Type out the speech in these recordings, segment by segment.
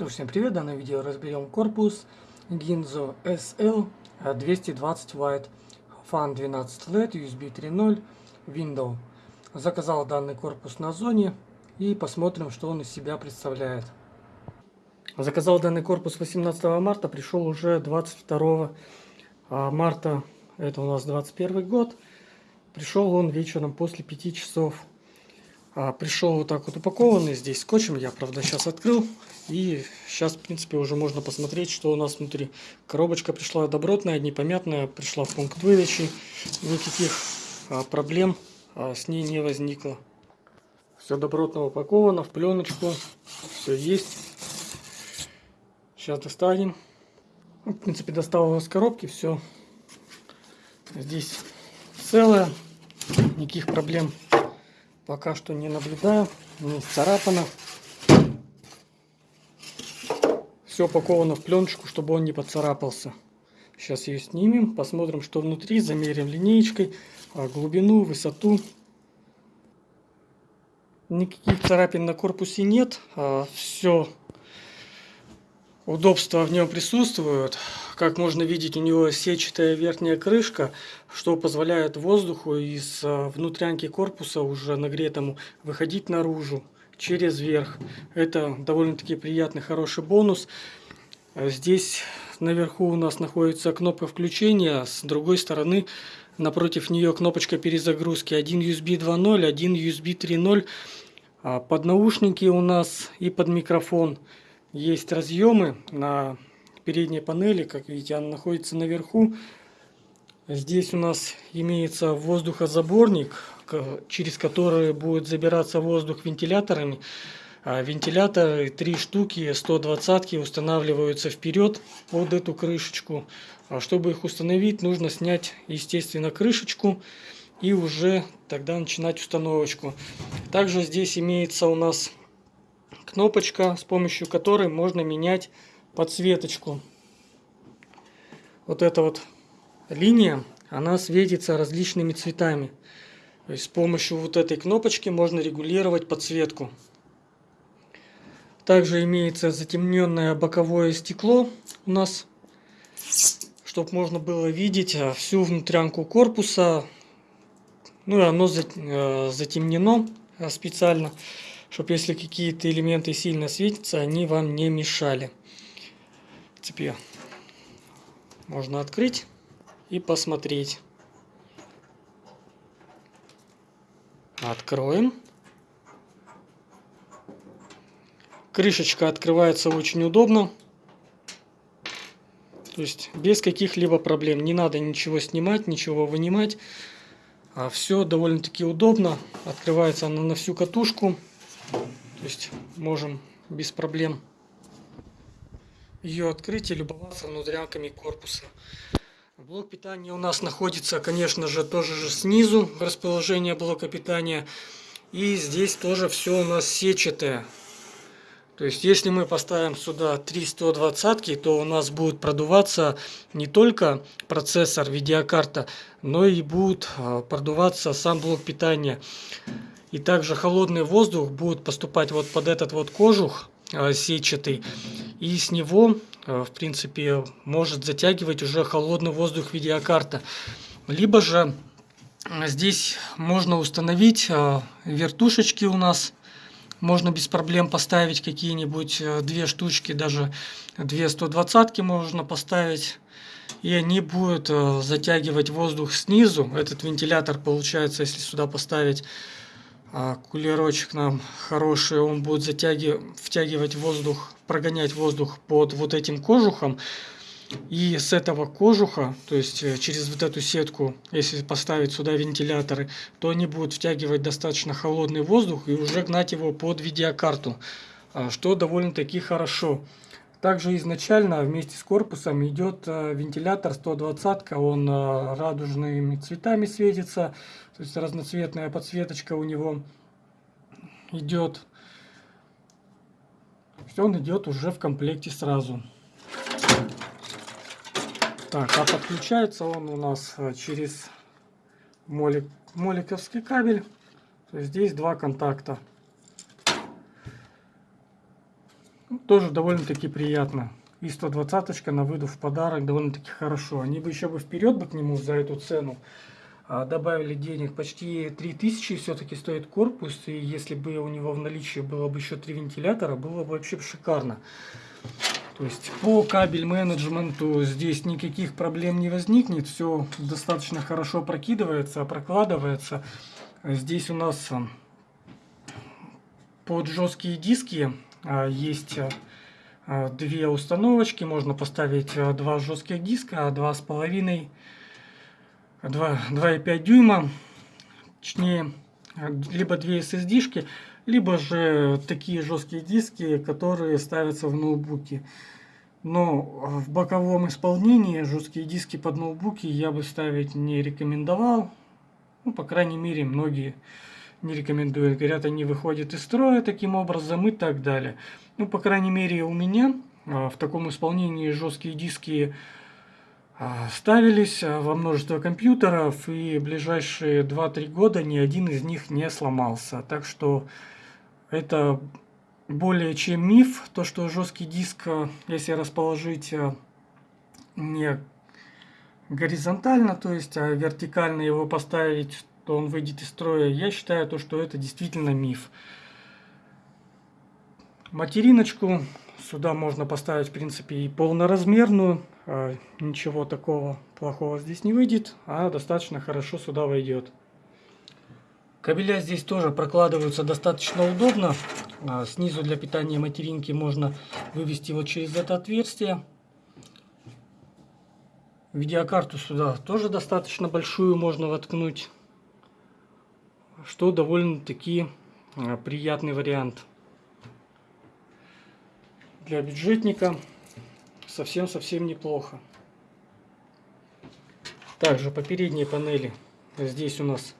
Что всем привет, в данном видео разберем корпус Ginzo SL 220 White Fan 12 LED USB 3.0 Windows. Заказал данный корпус на зоне и посмотрим, что он из себя представляет. Заказал данный корпус 18 марта, пришел уже 22 а, марта, это у нас 21 год. Пришел он вечером после 5 часов а, пришел вот так вот упакованный здесь скотчем. Я, правда, сейчас открыл. И сейчас, в принципе, уже можно посмотреть, что у нас внутри. Коробочка пришла добротная, непомятная. Пришла в пункт выдачи. Никаких а, проблем а, с ней не возникло. Все добротно упаковано в пленочку. Все есть. Сейчас достанем. Ну, в принципе, достал его с коробки. Все здесь целое. Никаких проблем пока что не наблюдаю, не царапано. Все упаковано в пленочку, чтобы он не поцарапался. Сейчас ее снимем, посмотрим, что внутри, замерим линеечкой, а, глубину, высоту. Никаких царапин на корпусе нет, а, все удобства в нем присутствуют. Как можно видеть, у него сетчатая верхняя крышка, что позволяет воздуху из а, внутрянки корпуса уже нагретому выходить наружу через верх. Это довольно-таки приятный, хороший бонус. Здесь наверху у нас находится кнопка включения, с другой стороны напротив нее кнопочка перезагрузки. Один USB 2.0, один USB 3.0. А, под наушники у нас и под микрофон есть разъемы на передней панели, как видите, она находится наверху. Здесь у нас имеется воздухозаборник, через который будет забираться воздух вентиляторами. А вентиляторы, три штуки, 120 устанавливаются вперед под эту крышечку. А чтобы их установить, нужно снять, естественно, крышечку и уже тогда начинать установочку. Также здесь имеется у нас кнопочка, с помощью которой можно менять подсветочку. Вот эта вот линия, она светится различными цветами. То есть с помощью вот этой кнопочки можно регулировать подсветку. Также имеется затемненное боковое стекло у нас, чтобы можно было видеть а, всю внутрянку корпуса. Ну и оно э, затемнено э, специально, чтобы если какие-то элементы сильно светятся, они вам не мешали принципе, можно открыть и посмотреть. Откроем. Крышечка открывается очень удобно. То есть без каких-либо проблем. Не надо ничего снимать, ничего вынимать. А все довольно-таки удобно. Открывается она на всю катушку. То есть можем без проблем ее открыть и любоваться внутрянками корпуса. Блок питания у нас находится, конечно же, тоже же снизу расположение блока питания. И здесь тоже все у нас сетчатое. То есть, если мы поставим сюда 3 120, то у нас будет продуваться не только процессор, видеокарта, но и будет а, продуваться сам блок питания. И также холодный воздух будет поступать вот под этот вот кожух а, сетчатый. И с него, а, в принципе, может затягивать уже холодный воздух видеокарта. Либо же здесь можно установить вертушечки у нас можно без проблем поставить какие-нибудь э, две штучки, даже две 120 можно поставить. И они будут э, затягивать воздух снизу. Этот вентилятор получается, если сюда поставить а, кулерочек нам хороший, он будет затягивать, втягивать воздух, прогонять воздух под вот этим кожухом. И с этого кожуха, то есть э, через вот эту сетку, если поставить сюда вентиляторы, то они будут втягивать достаточно холодный воздух и уже гнать его под видеокарту, а, что довольно-таки хорошо. Также изначально вместе с корпусом идет э, вентилятор 120, он э, радужными цветами светится, то есть разноцветная подсветочка у него идет. Все он идет уже в комплекте сразу. Так, а подключается он у нас э, через молик, моликовский кабель. То есть здесь два контакта. Ну, тоже довольно-таки приятно. И 120 на выдув в подарок довольно-таки хорошо. Они бы еще бы вперед бы к нему за эту цену а, добавили денег. Почти 3000 все-таки стоит корпус. И если бы у него в наличии было бы еще три вентилятора, было бы вообще шикарно. То есть по кабель менеджменту здесь никаких проблем не возникнет. Все достаточно хорошо прокидывается, прокладывается. Здесь у нас под жесткие диски есть а, две установочки. Можно поставить а, два жестких диска, два с половиной, 2,5 дюйма. Точнее, либо две SSD-шки, либо же такие жесткие диски, которые ставятся в ноутбуки. Но в боковом исполнении жесткие диски под ноутбуки я бы ставить не рекомендовал. Ну, по крайней мере, многие не рекомендуют. Говорят, они выходят из строя таким образом и так далее. Ну, по крайней мере, у меня а, в таком исполнении жесткие диски а, ставились а, во множество компьютеров, и ближайшие 2-3 года ни один из них не сломался. Так что это более чем миф, то что жесткий диск, если расположить не горизонтально, то есть а вертикально его поставить, то он выйдет из строя. Я считаю, то, что это действительно миф. Материночку сюда можно поставить, в принципе, и полноразмерную. А, ничего такого плохого здесь не выйдет, а достаточно хорошо сюда войдет. Кабеля здесь тоже прокладываются достаточно удобно. А, снизу для питания материнки можно вывести вот через это отверстие. Видеокарту сюда тоже достаточно большую можно воткнуть что довольно-таки а, приятный вариант. Для бюджетника совсем-совсем неплохо. Также по передней панели здесь у нас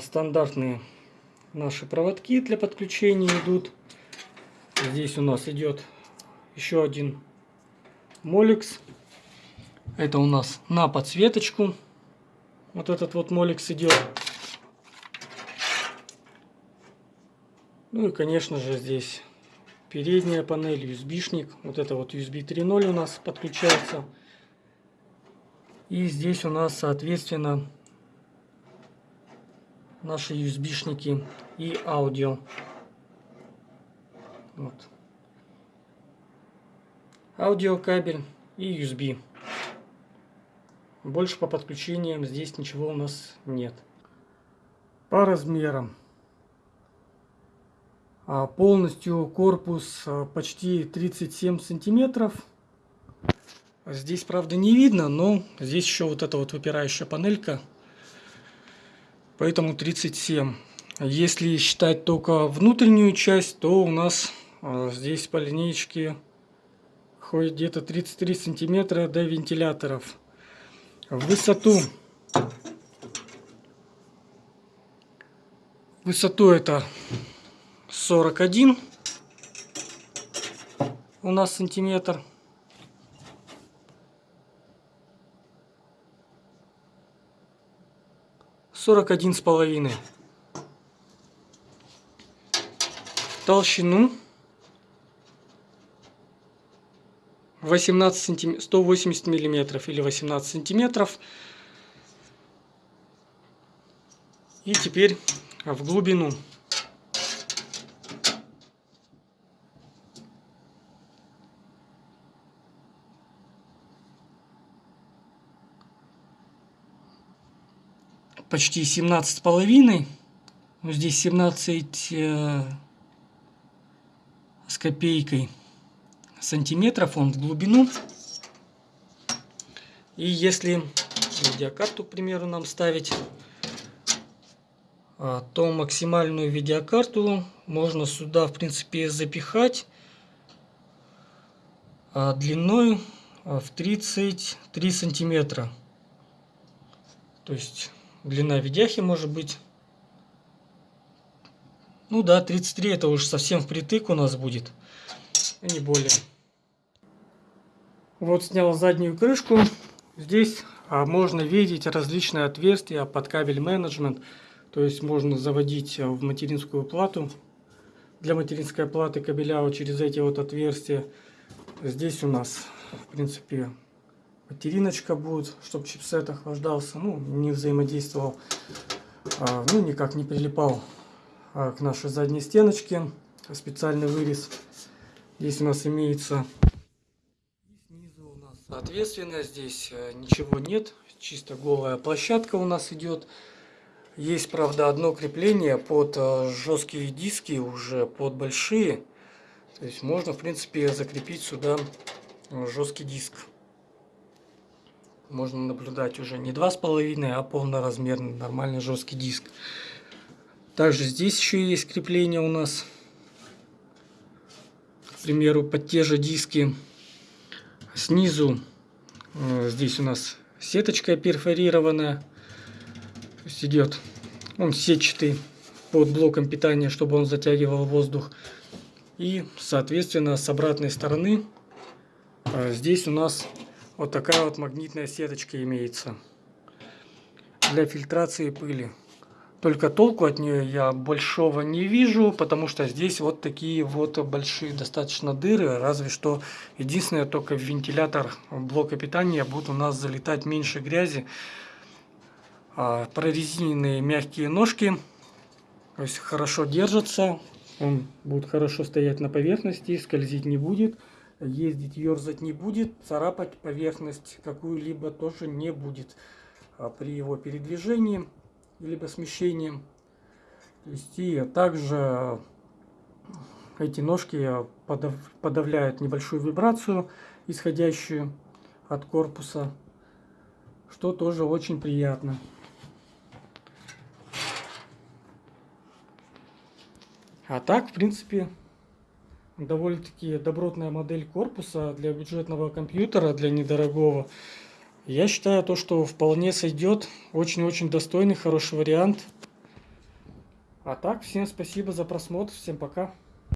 стандартные наши проводки для подключения идут. Здесь у нас идет еще один моликс. Это у нас на подсветочку. Вот этот вот моликс идет. Ну и, конечно же, здесь передняя панель, USB-шник. Вот это вот USB 3.0 у нас подключается. И здесь у нас, соответственно, наши USB-шники и аудио. Вот. Аудиокабель и USB. Больше по подключениям здесь ничего у нас нет. По размерам. А, полностью корпус а, почти 37 сантиметров. Здесь, правда, не видно, но здесь еще вот эта вот выпирающая панелька. Поэтому 37. Если считать только внутреннюю часть, то у нас а, здесь по линейке ходит где-то 33 сантиметра до вентиляторов. В высоту высоту это 41 у нас сантиметр. Сорок один с половиной. Толщину 18 сантиметров, 180 миллиметров или 18 сантиметров. И теперь в глубину. Почти 17 с половиной. Ну, здесь 17 э, с копейкой сантиметров он в глубину. И если видеокарту, к примеру, нам ставить, а, то максимальную видеокарту можно сюда, в принципе, запихать а, длиной а, в 33 сантиметра. То есть длина видяхи может быть. Ну да, 33 это уже совсем впритык у нас будет, не более. Вот снял заднюю крышку. Здесь а, можно видеть различные отверстия под кабель менеджмент. То есть можно заводить в материнскую плату для материнской платы кабеля вот через эти вот отверстия. Здесь у нас, в принципе, материночка будет, чтобы чипсет охлаждался, ну, не взаимодействовал, а, ну, никак не прилипал а, к нашей задней стеночке. Специальный вырез. Здесь у нас имеется снизу у нас соответственно здесь э, ничего нет чисто голая площадка у нас идет есть правда одно крепление под э, жесткие диски уже под большие то есть можно в принципе закрепить сюда э, жесткий диск можно наблюдать уже не два с половиной а полноразмерный нормальный жесткий диск. Также здесь еще есть крепление у нас. К примеру под те же диски. Снизу э, здесь у нас сеточка перфорированная. То есть идет он сетчатый под блоком питания чтобы он затягивал воздух. И соответственно с обратной стороны э, здесь у нас вот такая вот магнитная сеточка имеется для фильтрации пыли только толку от нее я большого не вижу, потому что здесь вот такие вот большие достаточно дыры. Разве что единственное, только в вентилятор блока питания будет у нас залетать меньше грязи. А, прорезиненные мягкие ножки, то есть хорошо держатся. Он будет хорошо стоять на поверхности, скользить не будет, ездить, ерзать не будет, царапать поверхность какую-либо тоже не будет а, при его передвижении либо смещением. То есть и также эти ножки подавляют небольшую вибрацию, исходящую от корпуса, что тоже очень приятно. А так, в принципе, довольно-таки добротная модель корпуса для бюджетного компьютера, для недорогого. Я считаю то, что вполне сойдет. Очень-очень достойный, хороший вариант. А так, всем спасибо за просмотр. Всем пока.